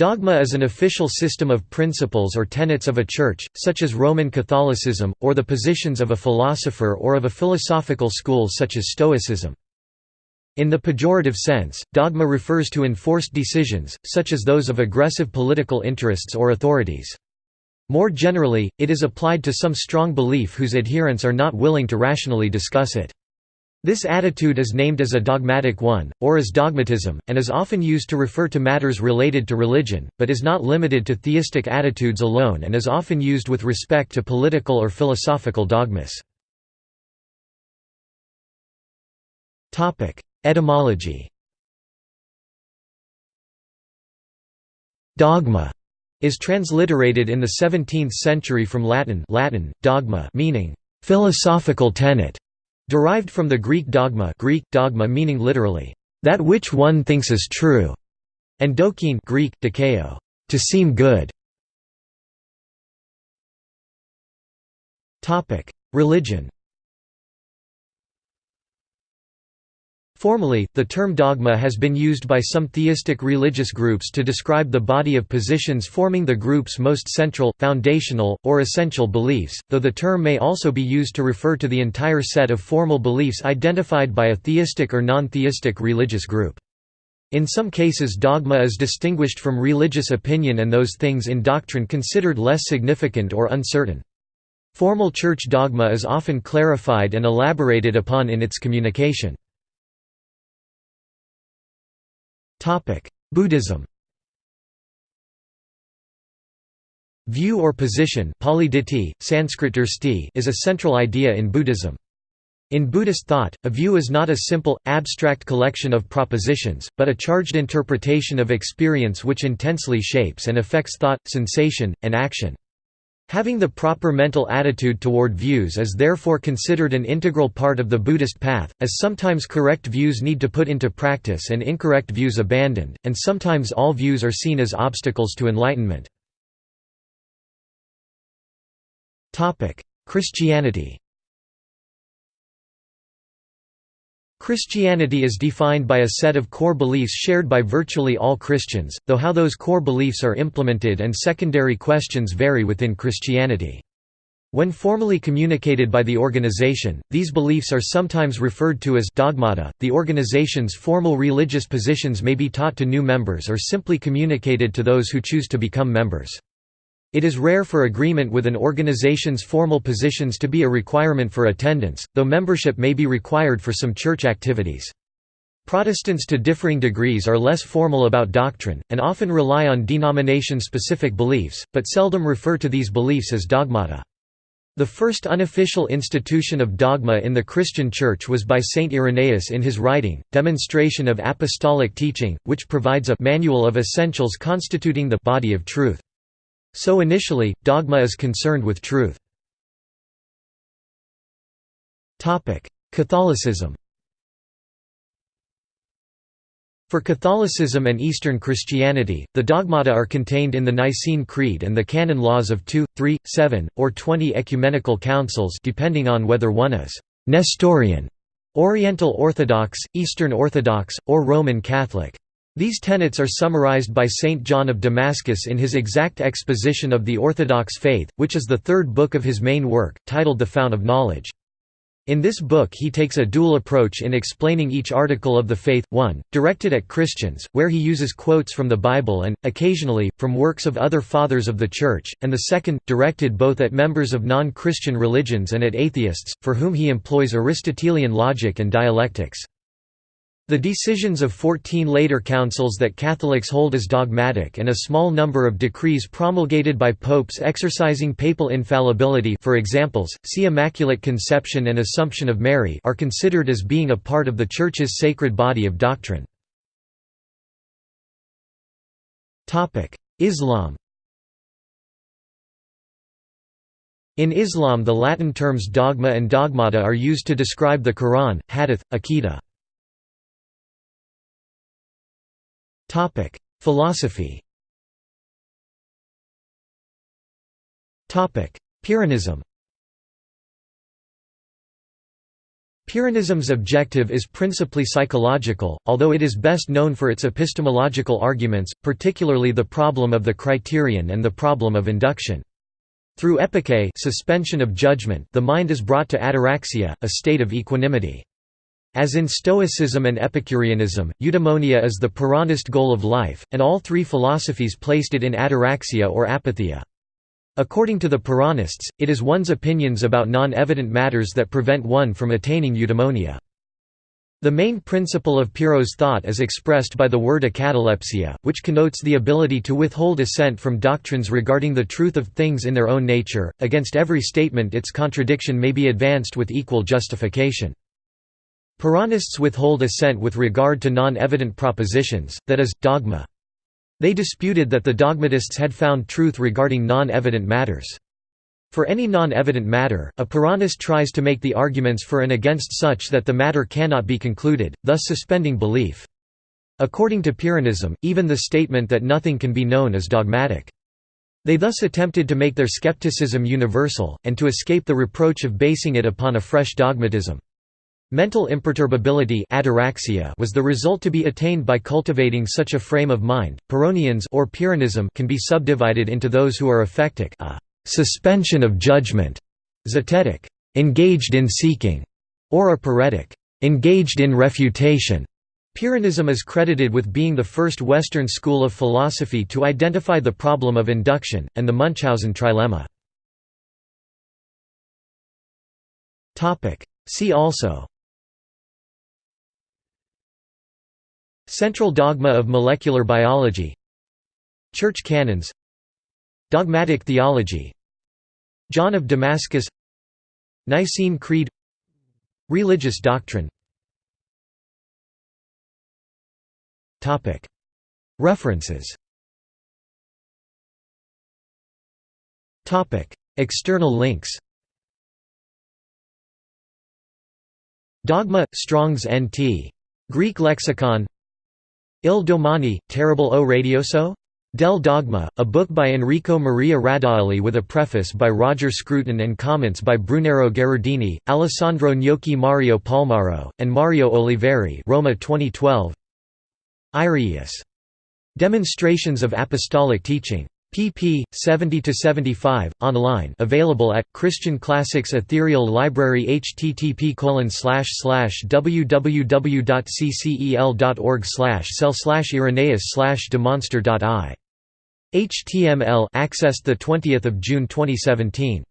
Dogma is an official system of principles or tenets of a church, such as Roman Catholicism, or the positions of a philosopher or of a philosophical school such as Stoicism. In the pejorative sense, dogma refers to enforced decisions, such as those of aggressive political interests or authorities. More generally, it is applied to some strong belief whose adherents are not willing to rationally discuss it. This attitude is named as a dogmatic one, or as dogmatism, and is often used to refer to matters related to religion, but is not limited to theistic attitudes alone and is often used with respect to political or philosophical dogmas. Etymology Dogma is transliterated in the 17th century from Latin Latin, dogma meaning philosophical tenet, Derived from the Greek dogma Greek, dogma meaning literally, "...that which one thinks is true", and dokein Greek, dikeo, to seem good. Religion Formally, the term dogma has been used by some theistic religious groups to describe the body of positions forming the group's most central, foundational, or essential beliefs, though the term may also be used to refer to the entire set of formal beliefs identified by a theistic or non-theistic religious group. In some cases dogma is distinguished from religious opinion and those things in doctrine considered less significant or uncertain. Formal church dogma is often clarified and elaborated upon in its communication. Buddhism View or position Sanskrit is a central idea in Buddhism. In Buddhist thought, a view is not a simple, abstract collection of propositions, but a charged interpretation of experience which intensely shapes and affects thought, sensation, and action. Having the proper mental attitude toward views is therefore considered an integral part of the Buddhist path, as sometimes correct views need to put into practice and incorrect views abandoned, and sometimes all views are seen as obstacles to enlightenment. Christianity Christianity is defined by a set of core beliefs shared by virtually all Christians, though how those core beliefs are implemented and secondary questions vary within Christianity. When formally communicated by the organization, these beliefs are sometimes referred to as dogmata. The organization's formal religious positions may be taught to new members or simply communicated to those who choose to become members. It is rare for agreement with an organization's formal positions to be a requirement for attendance, though membership may be required for some church activities. Protestants to differing degrees are less formal about doctrine, and often rely on denomination-specific beliefs, but seldom refer to these beliefs as dogmata. The first unofficial institution of dogma in the Christian Church was by Saint Irenaeus in his writing, Demonstration of Apostolic Teaching, which provides a «manual of essentials constituting the body of truth». So initially, dogma is concerned with truth. Catholicism For Catholicism and Eastern Christianity, the dogmata are contained in the Nicene Creed and the canon laws of 2, 3, 7, or 20 ecumenical councils depending on whether one is «Nestorian», Oriental Orthodox, Eastern Orthodox, or Roman Catholic. These tenets are summarized by Saint John of Damascus in his exact exposition of the Orthodox faith, which is the third book of his main work, titled The Fount of Knowledge. In this book he takes a dual approach in explaining each article of the faith, one, directed at Christians, where he uses quotes from the Bible and, occasionally, from works of other Fathers of the Church, and the second, directed both at members of non-Christian religions and at atheists, for whom he employs Aristotelian logic and dialectics. The decisions of 14 later councils that Catholics hold as dogmatic and a small number of decrees promulgated by popes exercising papal infallibility for examples, see Immaculate Conception and Assumption of Mary are considered as being a part of the Church's sacred body of doctrine. Islam In Islam the Latin terms dogma and dogmata are used to describe the Quran, hadith, aqidah. Topic: Philosophy. Topic: Pyrrhonism. Pyrrhonism's objective is principally psychological, although it is best known for its epistemological arguments, particularly the problem of the criterion and the problem of induction. Through epoché suspension of judgment the mind is brought to ataraxia, a state of equanimity. As in Stoicism and Epicureanism, eudaimonia is the Pyrrhonist goal of life, and all three philosophies placed it in ataraxia or apatheia. According to the Pyrrhonists, it is one's opinions about non-evident matters that prevent one from attaining eudaimonia. The main principle of Pyrrho's thought is expressed by the word akatalepsia, which connotes the ability to withhold assent from doctrines regarding the truth of things in their own nature. Against every statement its contradiction may be advanced with equal justification. Pyrrhonists withhold assent with regard to non-evident propositions, that is, dogma. They disputed that the dogmatists had found truth regarding non-evident matters. For any non-evident matter, a Pyrrhonist tries to make the arguments for and against such that the matter cannot be concluded, thus suspending belief. According to Pyrrhonism, even the statement that nothing can be known is dogmatic. They thus attempted to make their skepticism universal, and to escape the reproach of basing it upon a fresh dogmatism. Mental imperturbability ataraxia was the result to be attained by cultivating such a frame of mind. Pyrrhonians or Pyrrhonism can be subdivided into those who are ephectic, a suspension of judgment, zetetic, engaged in seeking, or aporetic, engaged in refutation. Pyrrhonism is credited with being the first Western school of philosophy to identify the problem of induction, and the Munchausen trilemma. See also Central dogma of molecular biology. Church canons. Dogmatic theology. John of Damascus. Nicene Creed. Religious doctrine. References. External links. Dogma, Strong's NT. Greek lexicon Il domani, terrible o radioso? Del Dogma, a book by Enrico Maria Radaelli with a preface by Roger Scruton and comments by Brunero Gherardini, Alessandro Gnocchi Mario Palmaro, and Mario Oliveri Roma 2012. Irenaeus. Demonstrations of Apostolic Teaching pp. 70–75, online available at, Christian Classics Ethereal Library http www.ccel.org cell irenaeus demonster.i. HTML accessed 20 June 2017